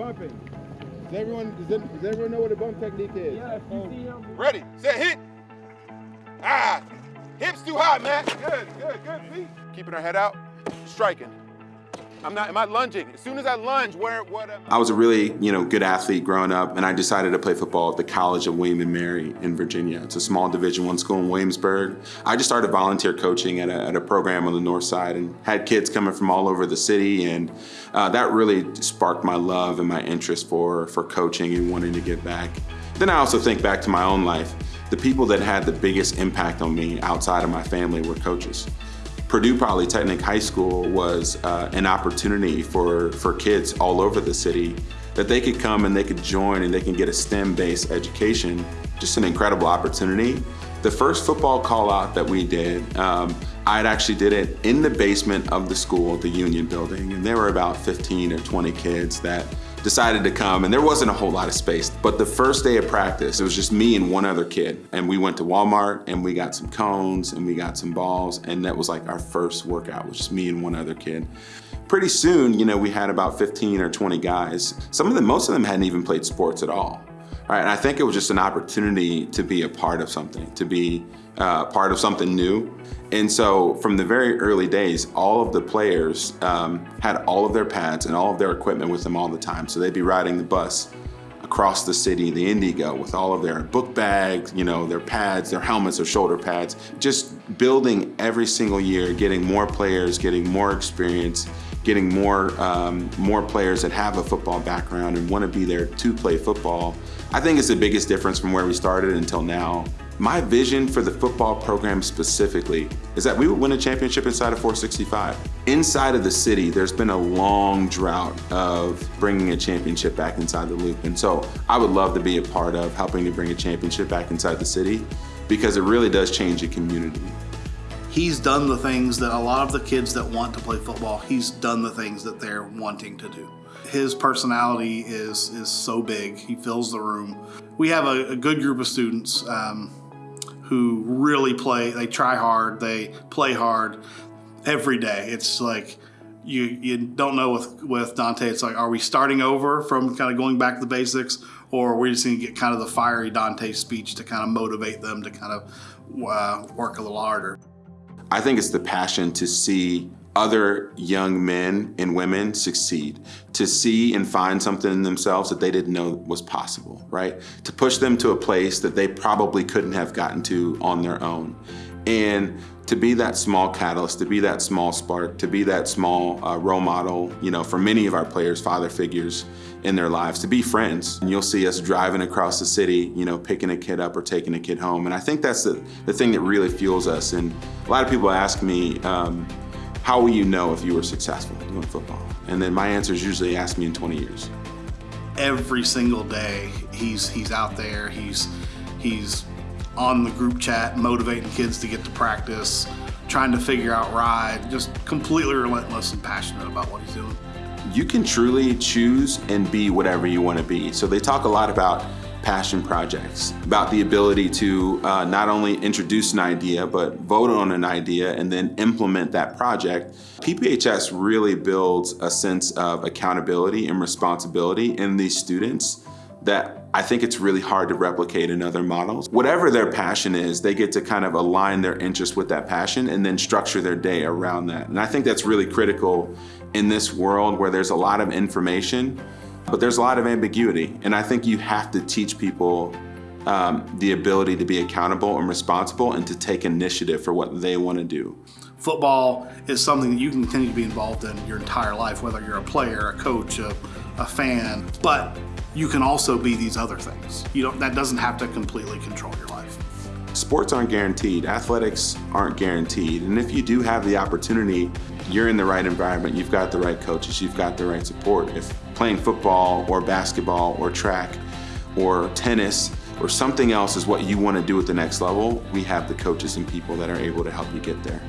bumping. Does everyone, does, it, does everyone know what a bump technique is? Yeah, if you see him. Ready, set, hit. Ah, hips too high, man. Good, good, good feet. Keeping our head out, striking. I'm not, am I lunging? As soon as I lunge, where, what? Am I was a really, you know, good athlete growing up, and I decided to play football at the College of William and Mary in Virginia. It's a small Division One school in Williamsburg. I just started volunteer coaching at a, at a, program on the north side and had kids coming from all over the city, and uh, that really sparked my love and my interest for, for coaching and wanting to give back. Then I also think back to my own life. The people that had the biggest impact on me outside of my family were coaches. Purdue Polytechnic High School was uh, an opportunity for, for kids all over the city that they could come and they could join and they can get a STEM-based education. Just an incredible opportunity. The first football call out that we did, um, I'd actually did it in the basement of the school, the Union building, and there were about 15 or 20 kids that decided to come and there wasn't a whole lot of space. But the first day of practice, it was just me and one other kid. And we went to Walmart and we got some cones and we got some balls. And that was like our first workout, was just me and one other kid. Pretty soon, you know, we had about 15 or 20 guys. Some of them, most of them hadn't even played sports at all. Right, and I think it was just an opportunity to be a part of something, to be uh, part of something new. And so from the very early days, all of the players um, had all of their pads and all of their equipment with them all the time. So they'd be riding the bus across the city, the IndyGo, with all of their book bags, you know, their pads, their helmets, their shoulder pads, just building every single year, getting more players, getting more experience, getting more, um, more players that have a football background and want to be there to play football. I think it's the biggest difference from where we started until now. My vision for the football program specifically is that we would win a championship inside of 465. Inside of the city, there's been a long drought of bringing a championship back inside the loop. And so I would love to be a part of helping to bring a championship back inside the city because it really does change a community. He's done the things that a lot of the kids that want to play football, he's done the things that they're wanting to do. His personality is is so big. He fills the room. We have a, a good group of students. Um, who really play, they try hard, they play hard every day. It's like, you, you don't know with, with Dante, it's like, are we starting over from kind of going back to the basics or are we just going to get kind of the fiery Dante speech to kind of motivate them to kind of uh, work a little harder? I think it's the passion to see other young men and women succeed, to see and find something in themselves that they didn't know was possible, right? To push them to a place that they probably couldn't have gotten to on their own. And to be that small catalyst, to be that small spark, to be that small uh, role model, you know, for many of our players, father figures in their lives, to be friends. And you'll see us driving across the city, you know, picking a kid up or taking a kid home. And I think that's the, the thing that really fuels us. And a lot of people ask me, um, how will you know if you were successful doing football? And then my answer is usually ask me in 20 years. Every single day, he's he's out there. He's he's on the group chat, motivating kids to get to practice, trying to figure out ride, just completely relentless and passionate about what he's doing. You can truly choose and be whatever you want to be. So they talk a lot about passion projects, about the ability to uh, not only introduce an idea, but vote on an idea and then implement that project. PPHS really builds a sense of accountability and responsibility in these students that I think it's really hard to replicate in other models. Whatever their passion is, they get to kind of align their interest with that passion and then structure their day around that. And I think that's really critical in this world where there's a lot of information but there's a lot of ambiguity, and I think you have to teach people um, the ability to be accountable and responsible and to take initiative for what they want to do. Football is something that you can continue to be involved in your entire life, whether you're a player, a coach, a, a fan, but you can also be these other things. You don't, that doesn't have to completely control your life. Sports aren't guaranteed, athletics aren't guaranteed, and if you do have the opportunity, you're in the right environment, you've got the right coaches, you've got the right support. If playing football or basketball or track or tennis or something else is what you want to do at the next level, we have the coaches and people that are able to help you get there.